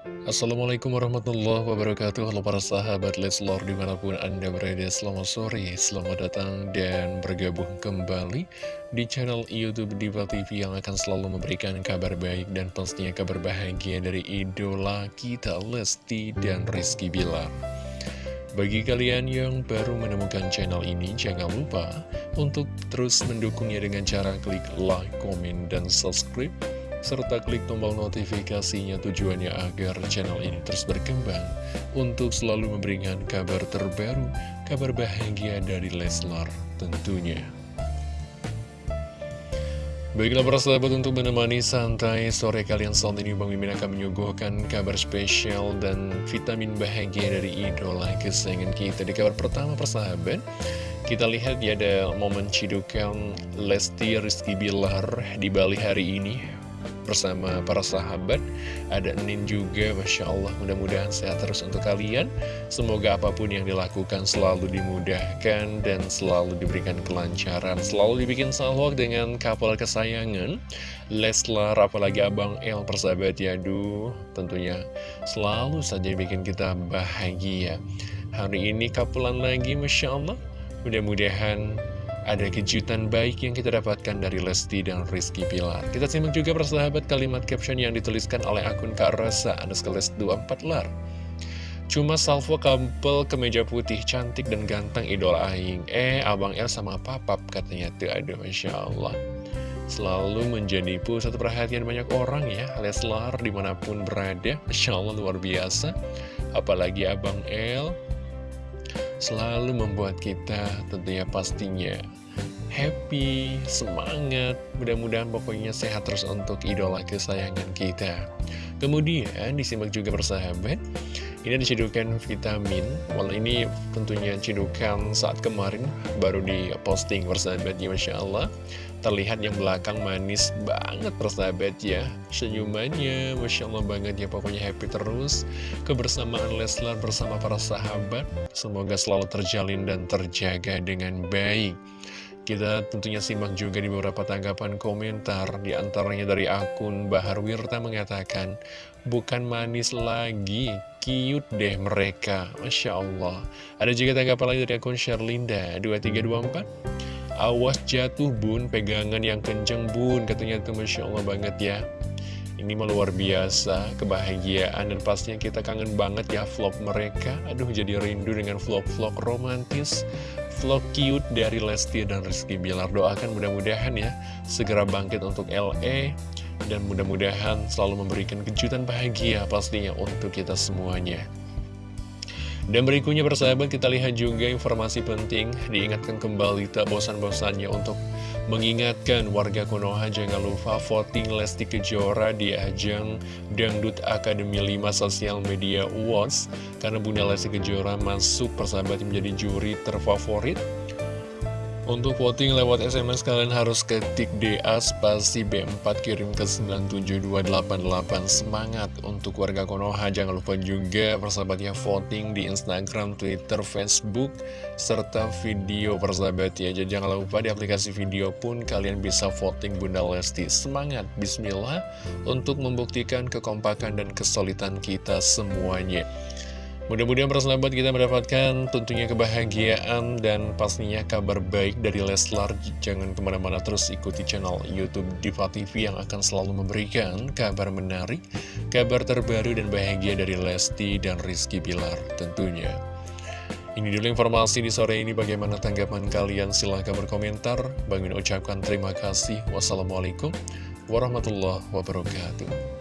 Assalamualaikum warahmatullahi wabarakatuh. Halo para sahabat Leslor di mana pun anda berada Selamat sore, selamat datang dan bergabung kembali Di channel Youtube Diva TV yang akan selalu memberikan kabar baik Dan pastinya kabar bahagia dari idola kita Lesti dan Rizky Bilar. Bagi kalian yang baru menemukan channel ini, jangan lupa untuk terus mendukungnya dengan cara klik like, komen, dan subscribe serta klik tombol notifikasinya tujuannya agar channel ini terus berkembang untuk selalu memberikan kabar terbaru, kabar bahagia dari Leslar tentunya. Baiklah para sahabat untuk menemani santai sore kalian saat ini Bang Mimin akan menyuguhkan kabar spesial dan vitamin bahagia dari idola kesayangan kita Di kabar pertama persahabat kita lihat ya ada momen cidukan Lesti Rizky Bilar di Bali hari ini bersama para sahabat. Ada Nin juga, Masya Allah. Mudah-mudahan sehat terus untuk kalian. Semoga apa pun yang dilakukan selalu dimudahkan dan selalu diberikan kelancaran. Selalu dibikin salwak dengan kapal kesayangan. Leslar, apalagi Abang El persahabat. Ya Duh, tentunya selalu saja bikin kita bahagia. Hari ini kapelan lagi Masya Allah. Mudah-mudahan ada kejutan baik yang kita dapatkan dari Lesti dan Rizky Pilar. Kita simak juga persahabat kalimat caption yang dituliskan oleh akun Kak Rosa, Anuskales 24 lar. Cuma salvo kampel kemeja putih, cantik dan ganteng idola Aing. Eh, Abang El sama Papap katanya tuh, aduh Masya Allah. Selalu menjadi pusat perhatian banyak orang ya, Leslar di mana pun berada, Masya Allah luar biasa. Apalagi Abang El, selalu membuat kita tentunya pastinya happy, semangat, mudah-mudahan pokoknya sehat terus untuk idola kesayangan kita. Kemudian disimak juga persahabat, ini dicidukan vitamin, walau ini tentunya cidukan saat kemarin baru di posting persahabat ya Masya Allah. Terlihat yang belakang manis banget persahabat ya. Senyumannya Masya Allah banget ya pokoknya happy terus. Kebersamaan Leslar bersama para sahabat. Semoga selalu terjalin dan terjaga dengan baik kita tentunya simak juga di beberapa tanggapan komentar Di antaranya dari akun Bahar Wirta mengatakan Bukan manis lagi, cute deh mereka. Masya Allah. Ada juga tanggapan lagi dari akun Sherlinda 2324 Awas jatuh bun, pegangan yang kenceng bun Katanya itu Masya Allah banget ya ini mah luar biasa, kebahagiaan dan pastinya kita kangen banget ya vlog mereka. Aduh jadi rindu dengan vlog-vlog romantis, vlog cute dari Lesti dan Rizky Bilar. Doakan mudah-mudahan ya segera bangkit untuk LE dan mudah-mudahan selalu memberikan kejutan bahagia pastinya untuk kita semuanya. Dan berikutnya persahabat kita lihat juga informasi penting Diingatkan kembali tak bosan-bosannya untuk mengingatkan warga Konoha Jangan lupa voting Lesti Kejora di ajang Dangdut Akademi 5 Sosial Media Awards. Karena Bunda Lesti Kejora masuk persahabat menjadi juri terfavorit untuk voting lewat SMS kalian harus ketik DA spasi B4 kirim ke 97288 Semangat untuk warga Konoha. Jangan lupa juga persahabatnya voting di Instagram, Twitter, Facebook Serta video persahabat ya. Jadi jangan lupa di aplikasi video pun kalian bisa voting Bunda Lesti. Semangat, Bismillah Untuk membuktikan kekompakan dan kesulitan kita semuanya Mudah-mudahan persahabat kita mendapatkan tentunya kebahagiaan dan pastinya kabar baik dari Leslar. Jangan ke mana-mana terus ikuti channel Youtube Diva TV yang akan selalu memberikan kabar menarik, kabar terbaru dan bahagia dari Lesti dan Rizky Bilar tentunya. Ini dulu informasi di sore ini bagaimana tanggapan kalian silahkan berkomentar. Bang ucapkan terima kasih. Wassalamualaikum warahmatullahi wabarakatuh.